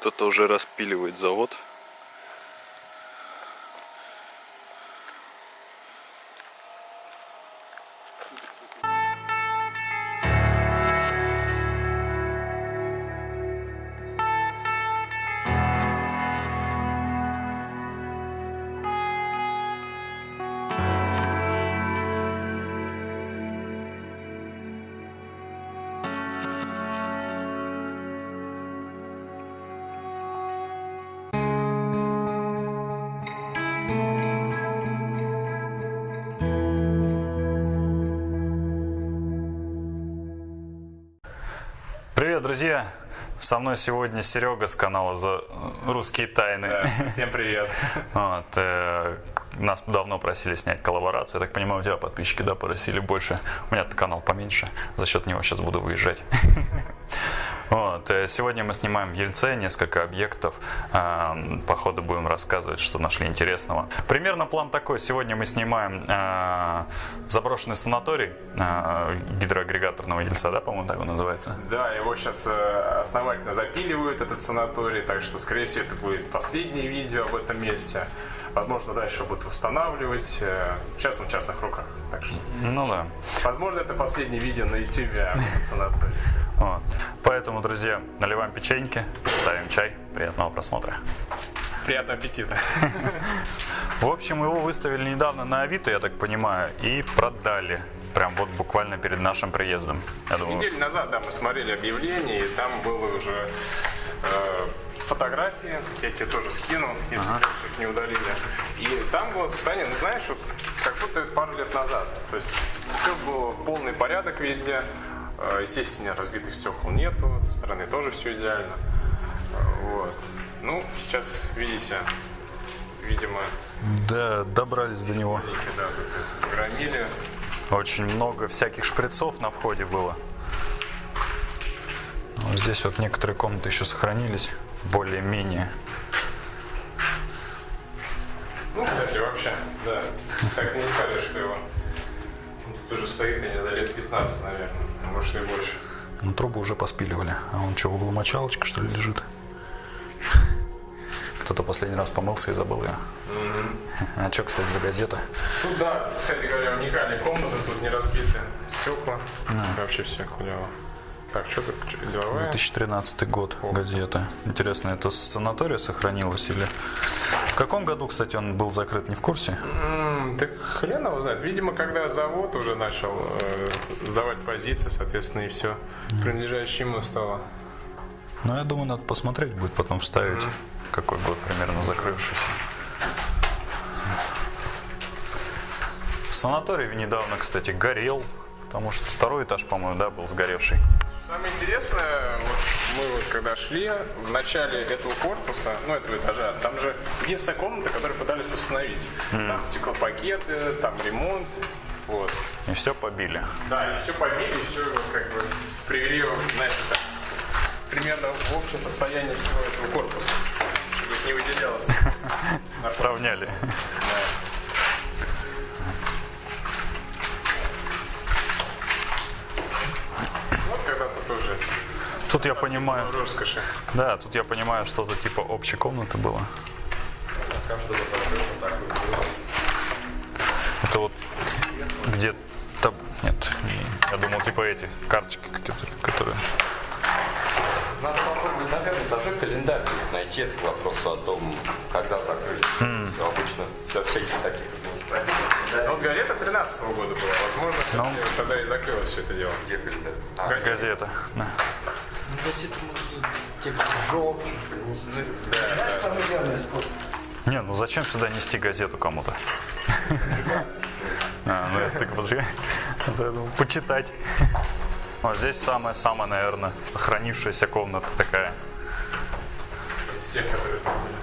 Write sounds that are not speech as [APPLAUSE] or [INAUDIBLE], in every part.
Кто-то уже распиливает завод. Привет, друзья! Со мной сегодня Серега с канала за русские тайны. Да, всем привет. [LAUGHS] Вот, э, нас давно просили снять коллаборацию. Я так понимаю, у тебя подписчики, да, просили больше. У меня канал поменьше. За счет него сейчас буду выезжать. [LAUGHS] Вот, э, сегодня мы снимаем в Ельце несколько объектов. Э, По ходу будем рассказывать, что нашли интересного. Примерно план такой. Сегодня мы снимаем э, заброшенный санаторий э, гидроагрегаторного Ельца, да, по-моему, так он называется? Да, его сейчас основательно запиливают, этот санаторий, так что, скорее всего, это будет последнее видео об этом месте. Возможно, дальше будут восстанавливать. э, Сейчас он в частных руках. Так что, Ну да. возможно, это последнее видео на YouTube. [LAUGHS] Вот. Поэтому, друзья, наливаем печеньки, ставим чай. Приятного просмотра. Приятного аппетита. В общем, его выставили недавно на Авито, я так понимаю, и продали. Прям вот буквально перед нашим приездом. Я думаю, Неделю назад, да, мы смотрели объявление, и там было уже э, фотографии, я тебе тоже скину, если ага. их не удалили. И там было состояние, ну знаешь, вот, как будто пару лет назад. То есть все было полный порядок везде. Э, Естественно, разбитых стекол нету, со стороны тоже все идеально. Э, Вот. Ну, сейчас видите, видимо, да, добрались до него. тут громили. Очень много всяких шприцов на входе было. Вот здесь вот некоторые комнаты еще сохранились, более-менее. Ну, кстати, вообще, да. Так не скажешь, что его тут уже стоит, я не знаю, лет 15, наверное, а может и больше. Ну, трубы уже поспиливали. А он что, в углу мочалочка, что ли, лежит? Кто-то последний раз помылся и забыл ее. А что, кстати, за газета? Тут, да, кстати говоря, уникальные комнаты, тут не разбиты стекла. Вообще все клево. Так, что чё, деловая? 2013 год газета. Интересно, это с санатория сохранилось или... В каком году, кстати, он был закрыт, не в курсе? М, Так хрен его знает. Видимо, когда завод уже начал э, сдавать позиции, соответственно, и все принадлежащее ему стало. Ну, я думаю, надо посмотреть будет, потом вставить, какой год примерно закрывшийся. Санаторий недавно, кстати, горел, потому что второй этаж, по-моему, да, был сгоревший. Самое интересное, вот мы вот когда шли, в начале этого корпуса, ну этого этажа, там же единственная комната, которую пытались установить. Там стеклопакеты, там ремонт, вот. И все побили. Да, и все побили, и все как бы привели, знаешь, так, примерно в общее состояние всего этого корпуса, чтобы не выделялось. [LAUGHS] Сравняли. Тут я понимаю, роскоши. да, тут я понимаю, что-то типа общей комнаты было. Это вот где-то... Нет, не- я думал, типа эти карточки какие-то, которые... Надо попробовать на пятом этаже календарь найти этот вопрос о том, когда закрыли. Все обычно для всяких таких административных. Ну, вот газета 13 года была, возможно, кстати, Ну. тогда и закрылось все это дело. Где календарь? А, Газета. Да. Не, ну зачем сюда нести газету кому-то? [LAUGHS] А, ну если. [LAUGHS] Это, я думаю, Почитать. [LAUGHS] Вот здесь самая-самая, наверное, сохранившаяся комната такая. Из тех, которые там были.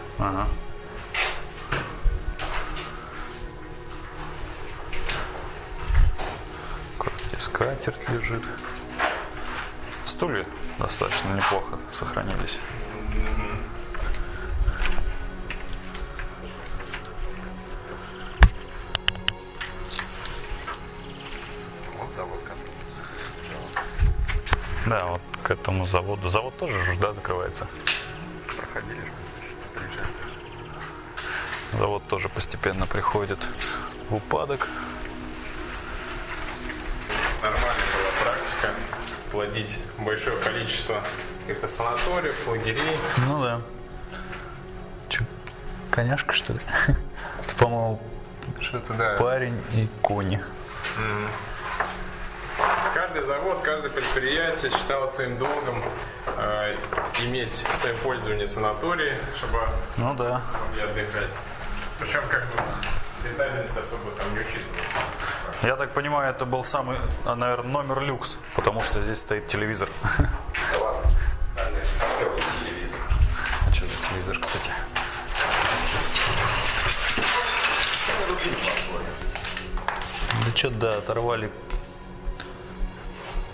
Аккуратно, Здесь скатерть лежит. Стулья достаточно неплохо сохранились. Да, вот к этому заводу. Завод тоже же, да, закрывается? проходили. Приезжали. Завод тоже постепенно приходит в упадок. Нормальная была практика плодить большое количество каких-то санаториев, лагерей. Ну да. Че, коняшка, что ли? [LAUGHS] Это, по-моему, Что-то, да. парень и кони. Есть Каждый завод, каждое предприятие считало своим долгом э, иметь в своем пользовании санатории, чтобы Ну да. могли отдыхать. Причем как бы рентабельность особо там не учитывалась. Я так понимаю, это был самый, а, наверное, номер люкс, потому что здесь стоит телевизор. Да ладно. А что за телевизор, кстати? Да что, да, оторвали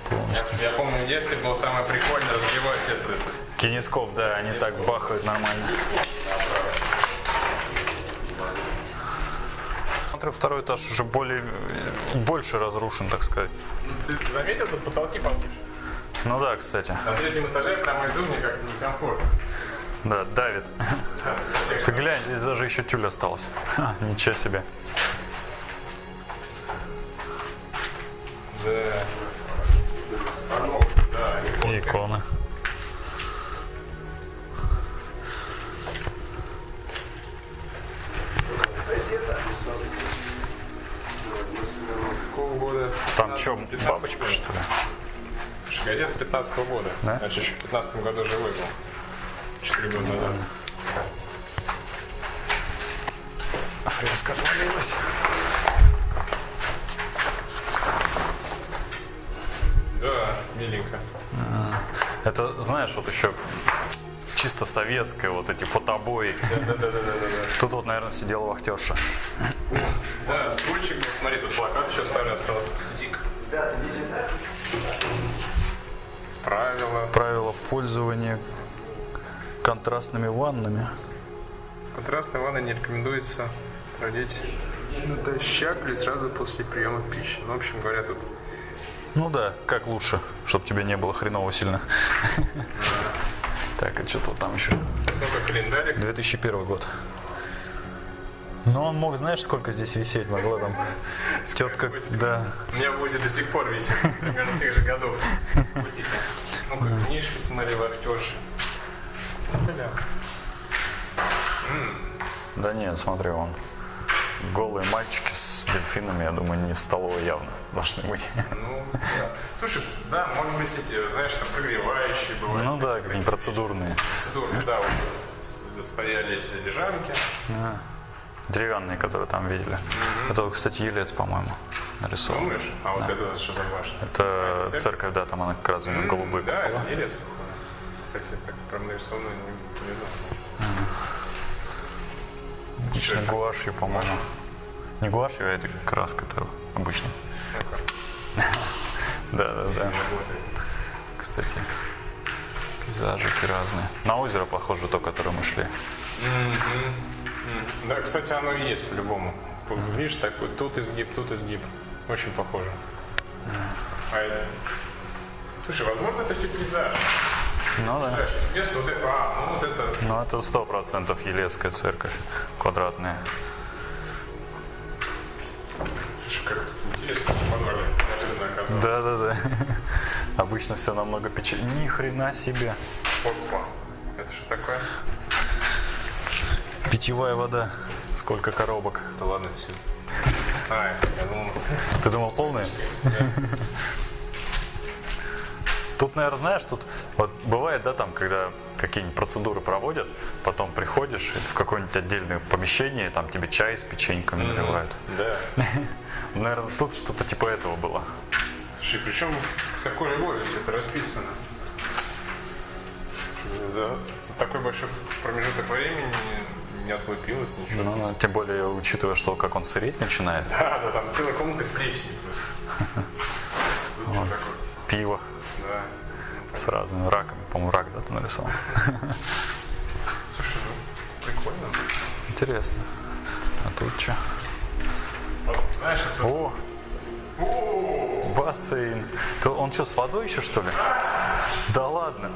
полностью. Я помню, в детстве было самое прикольное разбивать этот Кинескоп, да, они так бахают нормально. Смотрю, второй этаж уже более, больше разрушен, так сказать. Ты заметил, тут потолки повыше? Ну да, кстати, На третьем этаже прямо иду, мне как некомфортно. да, давит. Всех Ты глянь, здесь даже еще тюль осталась. Ха, [LAUGHS] ничего себе. Там что, 15 бабочка, года. что ли? Газета 15 года. Да? Значит, еще в 15 году живой был. Четыре года назад. Фреска отвалилась. Да, миленько. Это, знаешь, вот еще чисто советское, вот эти фотобои. Да-да-да-да-да. Тут вот, наверное, сидела вахтерша. Да, стульчик, смотри, тут плакат еще Правила. Правила пользования контрастными ваннами. Контрастной ванной не рекомендуется проводить натощак или сразу после приема пищи. Ну, в общем говоря, тут Ну да, как лучше, чтобы тебе не было хреново сильно. Так, а что тут там еще? ну-ка календарик. 2001 год. Но он мог, знаешь, сколько здесь висеть могла там? [LAUGHS] Тетка, да. У меня в УЗИ до сих пор висит, примерно тех же годов. Ну, книжки смотри, вахтерши. Ну, бля. Да нет, смотри, он. Голые мальчики с дельфинами, я думаю, не в столовой явно должны быть. Ну, да. Слушай, да, может быть, эти, знаешь, там прогревающие бывают. Ну да, какие-нибудь процедурные. Процедуры, да, вот стояли эти лежанки. Деревянные, которые там видели. Это, кстати, елец, по-моему, нарисован. Думаешь? А вот это что за башня? Это церковь, да, там она как раз именно голубой Да, купола. это елец, похоже. Кстати, так прям нарисовано не, не знаю. Обычно гуашью, по-моему. Не гуашью, а это краска это обычно. Да, да, да. Кстати, пейзажики разные. На озеро похоже то, которое мы шли. Да, кстати, оно и есть по-любому. Видишь, такой тут изгиб, тут изгиб. Очень похоже. А это... Слушай, возможно, это все пейзаж. Ну да. Место вот это, а, ну вот это... Ну это сто процентов Елецкая церковь квадратная. Слушай, как интересно, подвале. Да, да, да. Обычно все намного печальнее. Ни хрена себе. Опа. Это что такое? Питьевая вода. Сколько коробок. Да ладно, все. [LAUGHS] А, я думал, Ты думал полные? Тут, наверное, знаешь, тут вот бывает, да, там, когда какие-нибудь процедуры проводят, потом приходишь в какое-нибудь отдельное помещение, там тебе чай с печеньками наливают. да. [LAUGHS] Наверное, тут что-то типа этого было. Слушай, причем с какой любовью все это расписано. За такой большой промежуток времени не, отлупилось ничего. Ну, ну, тем более, учитывая, что как он сыреть начинает, Да, да, там целая комната в плесени [LAUGHS] пиво Да. с разными раками. По-моему, рак, да, ты нарисовал. [LAUGHS] Слушай, ну, прикольно. Интересно. А тут что? Знаешь, это О! Бассейн. Он что, с водой еще, что ли? Да ладно.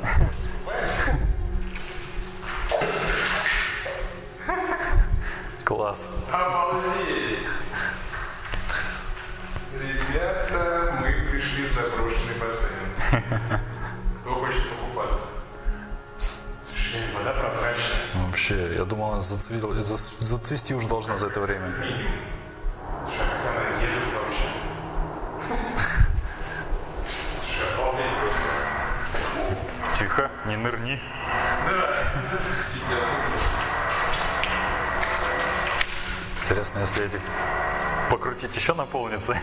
Класс. Обалдеть! Ребята, мы пришли в заброшенный бассейн. [LAUGHS] Кто хочет покупаться? Слушай, вода прозрачная. Вообще, я думал, она зацвести уже должна за это время. Слушай, а как она держится вообще? [LAUGHS] Слушай, обалдеть просто. Тихо, не нырни. Интересно, если эти покрутить еще наполнится.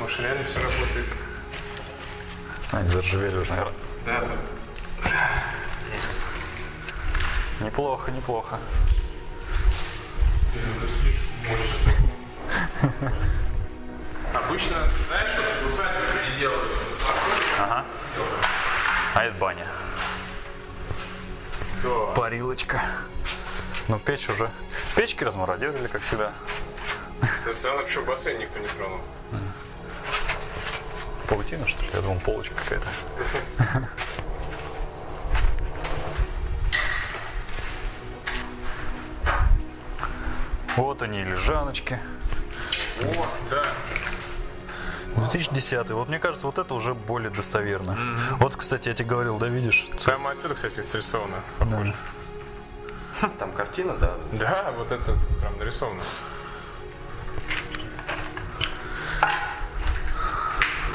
Может, реально все работает? Они заржавели уже, наверное. Да, за- Неплохо, неплохо. Обычно, знаешь, что усадьбы люди делают? Ага. А это баня. Да. Парилочка. Ну, печь уже. Печки размародерили, как всегда. Странно, почему бассейн никто не тронул. Паутина, что ли? Я думал, полочка какая-то. Вот они, лежаночки. О, да. 2010. Вот мне кажется, вот это уже более достоверно. Вот, кстати, я тебе говорил, да, видишь? ц- Прямо отсюда, кстати, срисовано. Да. [LAUGHS] Там картина, да? Да, вот это прям нарисовано.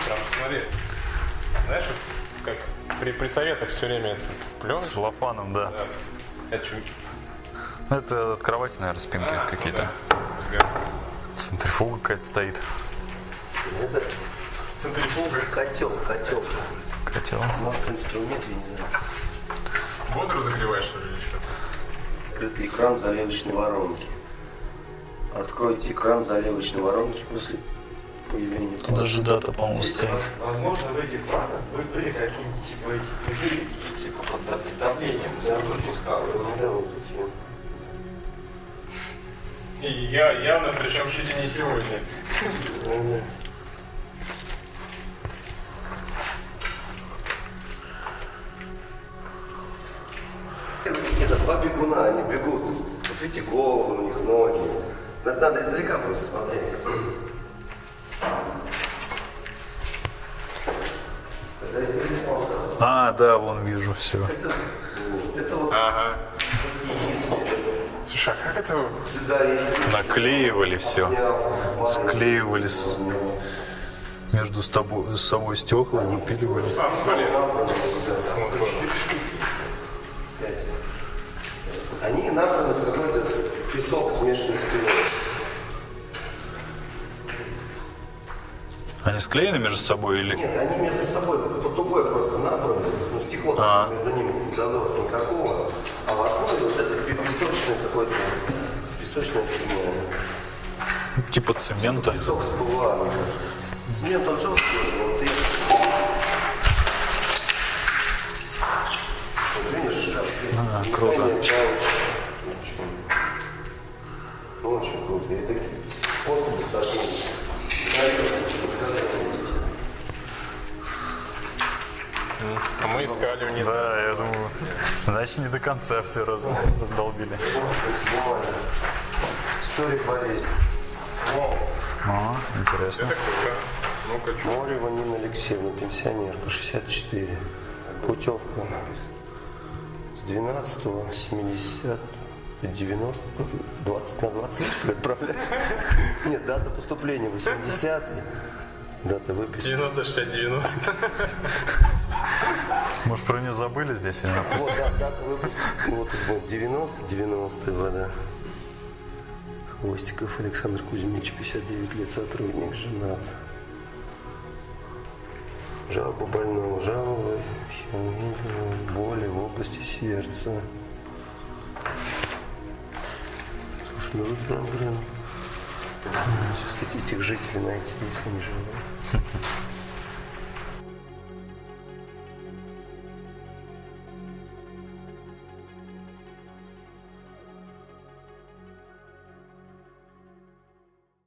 Прям смотри. Знаешь, как при, при советах все время это С пленка. целлофаном, да. Это что? Это от кровати, наверное, спинки А, какие-то. ну да. Центрифуга какая-то стоит. Это Центрифуга. котел, котел. Котел. Может инструмент, я не знаю. Воду разогреваешь, что ли, или что? Открытый экран заливочной воронки. Откройте экран заливочной воронки после появления платы. Даже дата, по-моему, стоит. Возможно, в этих планах вы были какие-нибудь типа этих пузырики, типа под дав- давлением загрузки скалы. Да, вот эти. И я явно, причем чуть ли не сегодня. Вот видите, головы у них, ноги. Надо, надо издалека просто смотреть. А, да, вон вижу все. Это вот Ага. Слушай, а как это... Сюда есть Наклеивали все. склеивали. С- между с тобой, с собой стекла, выпиливали. Они набраны какой-то песок смешанный с клеем. Они склеены между собой или... Нет, они между собой по тугой просто набраны, ну стекло там между ними зазора никакого, а в основе вот это пе- песочное какое-то, песочная фигня. Типа цемента. Песок с ПВА, мне кажется. Цемент он жесткий уже, А, круто. Ну, очень круто. И это способы такие. А мы искали вниз. Да, я думаю, значит, не до конца все раз, раздолбили. История болезни. А, интересно. Это круто. Ну-ка? Морева Нина Алексеевна, пенсионерка, 64. Путевка с 12 70 90 20 на 20 что ли отправлять? Нет, дата поступления 80 Дата выписки. 90, 60, 90. Может, про нее забыли здесь или нет? Вот да, дата выпуска. Вот, вот 90 90 вода. Хвостиков Александр Кузьмич, 59 лет, сотрудник, женат. Жалоба больного, жалобы, боли в области сердца. Слушай, ну вот прям, блин, сейчас этих жителей найти, если не живут.